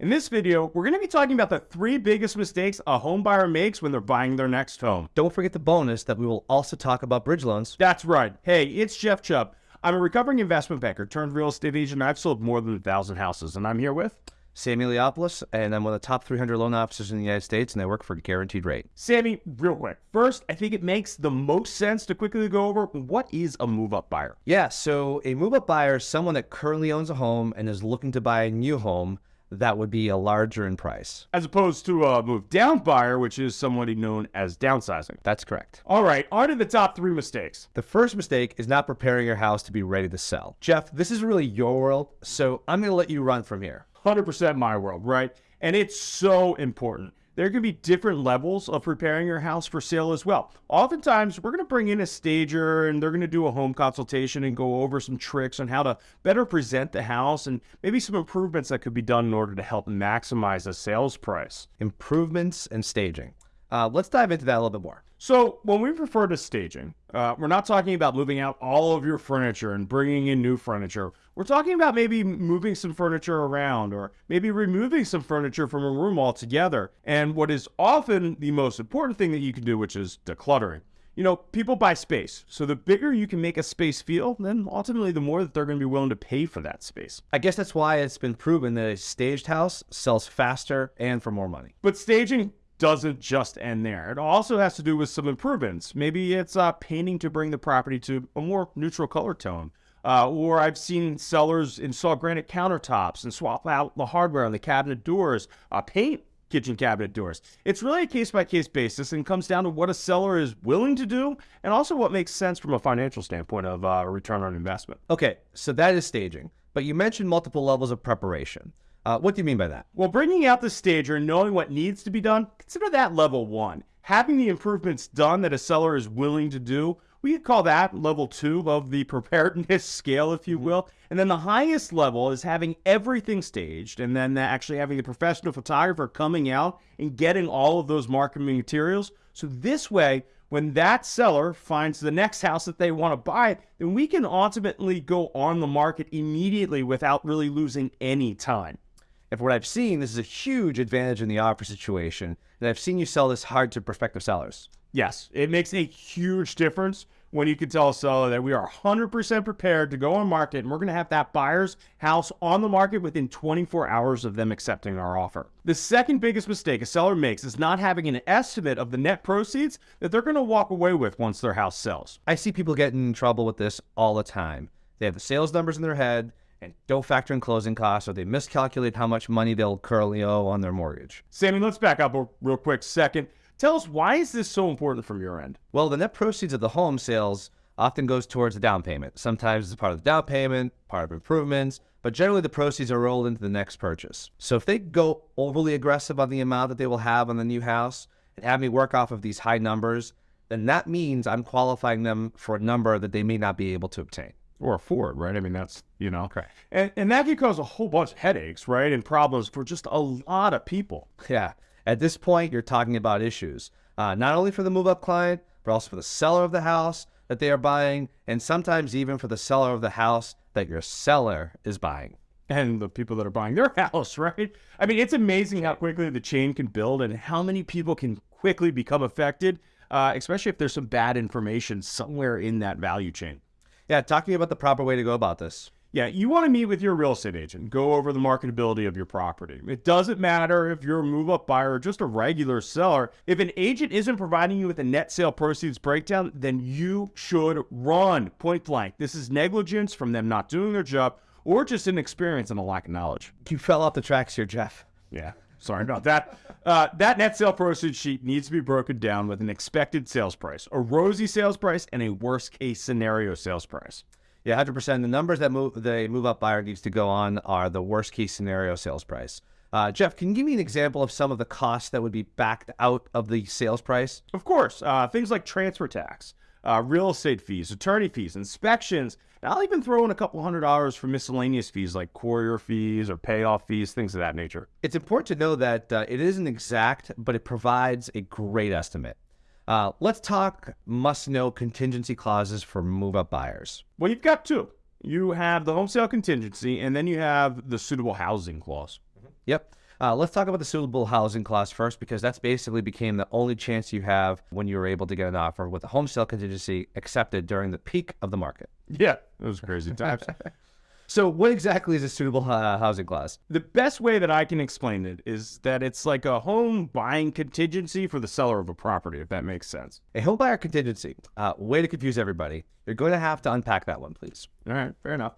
In this video, we're going to be talking about the three biggest mistakes a home buyer makes when they're buying their next home. Don't forget the bonus that we will also talk about bridge loans. That's right. Hey, it's Jeff Chubb. I'm a recovering investment banker turned real estate agent. I've sold more than a thousand houses, and I'm here with Sammy Leopoulos, and I'm one of the top 300 loan officers in the United States, and I work for Guaranteed Rate. Sammy. Real quick, first, I think it makes the most sense to quickly go over what is a move-up buyer. Yeah, so a move-up buyer is someone that currently owns a home and is looking to buy a new home that would be a larger in price. as opposed to a move down buyer, which is somebody known as downsizing. That's correct. All right, on to the top three mistakes. The first mistake is not preparing your house to be ready to sell. Jeff, this is really your world, so I'm going to let you run from here. 100% my world, right? And it's so important. There can be different levels of preparing your house for sale as well. Oftentimes, we're going to bring in a stager and they're going to do a home consultation and go over some tricks on how to better present the house and maybe some improvements that could be done in order to help maximize the sales price. Improvements and staging. Uh, let's dive into that a little bit more. So, when we refer to staging, uh, we're not talking about moving out all of your furniture and bringing in new furniture. We're talking about maybe moving some furniture around or maybe removing some furniture from a room altogether. And what is often the most important thing that you can do, which is decluttering. You know, people buy space. So, the bigger you can make a space feel, then ultimately the more that they're going to be willing to pay for that space. I guess that's why it's been proven that a staged house sells faster and for more money. But staging doesn't just end there. It also has to do with some improvements. Maybe it's uh, painting to bring the property to a more neutral color tone. Uh, or I've seen sellers install granite countertops and swap out the hardware on the cabinet doors, uh, paint kitchen cabinet doors. It's really a case by case basis and comes down to what a seller is willing to do and also what makes sense from a financial standpoint of uh, return on investment. Okay, so that is staging, but you mentioned multiple levels of preparation. Uh, what do you mean by that? Well, bringing out the stager and knowing what needs to be done, consider that level one. Having the improvements done that a seller is willing to do, we could call that level two of the preparedness scale, if you will. And then the highest level is having everything staged and then actually having a professional photographer coming out and getting all of those marketing materials. So this way, when that seller finds the next house that they want to buy, then we can ultimately go on the market immediately without really losing any time. And for what I've seen, this is a huge advantage in the offer situation. And I've seen you sell this hard to prospective sellers. Yes, it makes a huge difference when you can tell a seller that we are 100% prepared to go on market and we're going to have that buyer's house on the market within 24 hours of them accepting our offer. The second biggest mistake a seller makes is not having an estimate of the net proceeds that they're going to walk away with once their house sells. I see people getting in trouble with this all the time. They have the sales numbers in their head and don't factor in closing costs, or they miscalculate how much money they'll currently owe on their mortgage. Sammy, let's back up a real quick second. Tell us why is this so important from your end? Well, the net proceeds of the home sales often goes towards the down payment. Sometimes it's part of the down payment, part of improvements, but generally the proceeds are rolled into the next purchase. So if they go overly aggressive on the amount that they will have on the new house and have me work off of these high numbers, then that means I'm qualifying them for a number that they may not be able to obtain. Or afford, right? I mean, that's, you know. Correct. And, and that can cause a whole bunch of headaches, right? And problems for just a lot of people. Yeah. At this point, you're talking about issues, uh, not only for the move up client, but also for the seller of the house that they are buying, and sometimes even for the seller of the house that your seller is buying. and the people that are buying their house, right? I mean, it's amazing how quickly the chain can build and how many people can quickly become affected, uh, especially if there's some bad information somewhere in that value chain. Yeah, talk to me about the proper way to go about this. Yeah, you want to meet with your real estate agent, go over the marketability of your property. It doesn't matter if you're a move up buyer or just a regular seller. If an agent isn't providing you with a net sale proceeds breakdown, then you should run point blank. This is negligence from them not doing their job or just inexperience and a lack of knowledge. You fell off the tracks here, Jeff. Yeah, sorry about that. Uh, that net sale proceeds sheet needs to be broken down with an expected sales price, a rosy sales price, and a worst case scenario sales price. Yeah, 100%. The numbers that move the move up buyer needs to go on are the worst case scenario sales price. Uh, Jeff, can you give me an example of some of the costs that would be backed out of the sales price? Of course, uh, things like transfer tax, uh, real estate fees, attorney fees, inspections. And I'll even throw in a couple hundred dollars for miscellaneous fees like courier fees or payoff fees, things of that nature. It's important to know that uh, it isn't exact, but it provides a great estimate. Uh, let's talk must know contingency clauses for move up buyers. Well, you've got two. You have the home sale contingency, and then you have the suitable housing clause. Yep. Uh, let's talk about the suitable housing clause first, because that's basically became the only chance you have when you were able to get an offer with a home sale contingency accepted during the peak of the market. Yeah, those crazy times. So, what exactly is a suitable uh, housing clause? the best way that I can explain it is that it's like a home buying contingency for the seller of a property, if that makes sense. A home buyer contingency. Uh, way to confuse everybody. You're going to have to unpack that one, please. All right, fair enough.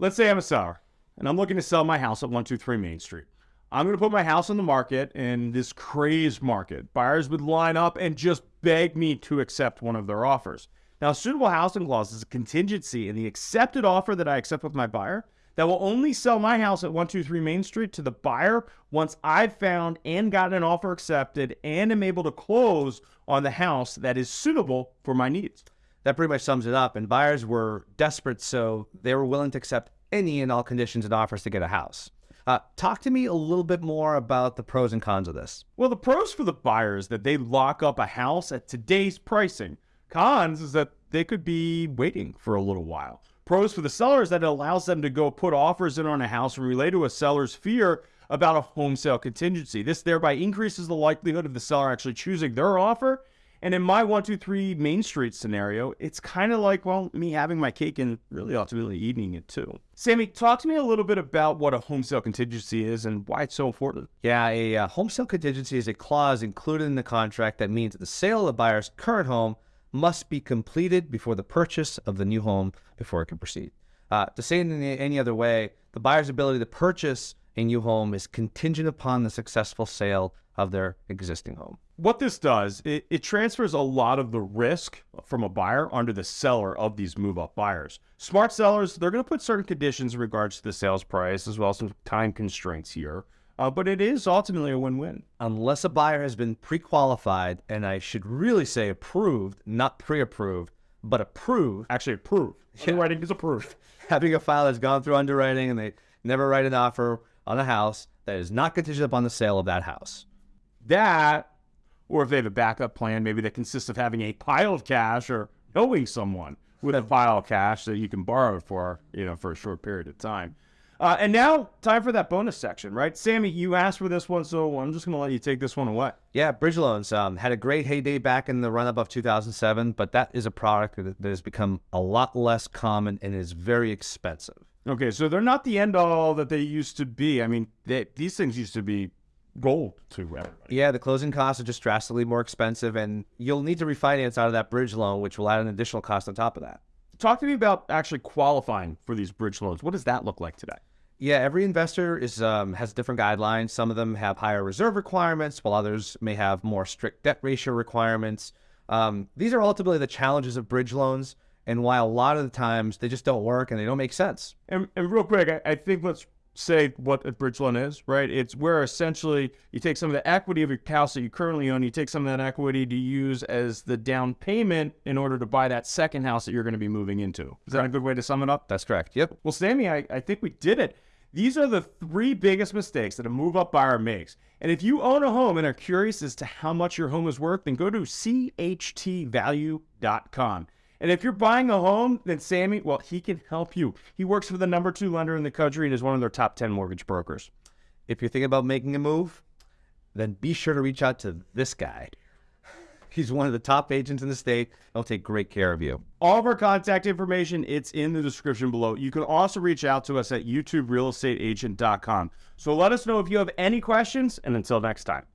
Let's say I'm a seller and I'm looking to sell my house at 123 Main Street. I'm going to put my house on the market in this crazed market. Buyers would line up and just beg me to accept one of their offers. Now, suitable housing clause is a contingency in the accepted offer that I accept with my buyer that will only sell my house at 123 Main Street to the buyer once I've found and gotten an offer accepted and am able to close on the house that is suitable for my needs. That pretty much sums it up. And buyers were desperate, so they were willing to accept any and all conditions and offers to get a house. Uh, talk to me a little bit more about the pros and cons of this. Well, the pros for the buyer is that they lock up a house at today's pricing. Cons is that they could be waiting for a little while. Pros for the sellers that it allows them to go put offers in on a house and relay to a seller's fear about a home sale contingency. This thereby increases the likelihood of the seller actually choosing their offer. And in my 123 Main Street scenario, it's kind of like, well, me having my cake and really ultimately eating it too. Sammy, talk to me a little bit about what a home sale contingency is and why it's so important. Yeah, a uh, home sale contingency is a clause included in the contract that means the sale of the buyer's current home must be completed before the purchase of the new home before it can proceed. Uh, to say it in any other way, the buyer's ability to purchase a new home is contingent upon the successful sale of their existing home. What this does, it, it transfers a lot of the risk from a buyer onto the seller of these move up buyers. Smart sellers, they're going to put certain conditions in regards to the sales price as well as some time constraints here. Uh, but it is ultimately a win win. Unless a buyer has been pre qualified, and I should really say approved, not pre approved, but approved, Actually, approved. Underwriting is approved. having a file that's gone through underwriting and they never write an offer on a house that is not contingent upon the sale of that house. That, or if they have a backup plan, maybe that consists of having a pile of cash or knowing someone with a pile of cash that you can borrow for, you know, for a short period of time. Uh, and now, time for that bonus section, right? Sammy, you asked for this one, so I'm just going to let you take this one away. Yeah, bridge loans um, had a great heyday back in the run up of 2007, but that is a product that that has become a lot less common and is very expensive. Okay, so they're not the end all that they used to be. I mean, they, these things used to be gold to everybody. Yeah, the closing costs are just drastically more expensive, and you'll need to refinance out of that bridge loan, which will add an additional cost on top of that. Talk to me about actually qualifying for these bridge loans. What does that look like today? Yeah, every investor is um, has different guidelines. Some of them have higher reserve requirements, while others may have more strict debt ratio requirements. Um, these are ultimately the challenges of bridge loans, and why a lot of the times they just don't work and they don't make sense. And, and real quick, I, I think let's say what a bridge loan is, right? It's where essentially you take some of the equity of your house that you currently own, you take some of that equity to use as the down payment in order to buy that second house that you're going to be moving into. Is that a good way to sum it up? That's correct. Yep. Well, Sammy, I, I think we did it. These are the three biggest mistakes that a move up buyer makes. And if you own a home and are curious as to how much your home is worth, then go to CHTvalue.com. And if you're buying a home, then Sammy, well, he can help you. He works for the number two lender in the country and is one of their top 10 mortgage brokers. If you're thinking about making a move, then be sure to reach out to this guy. He's one of the top agents in the state. He'll take great care of you. All of our contact information, it's in the description below. You can also reach out to us at youtuberealestateagent.com. So let us know if you have any questions, and until next time.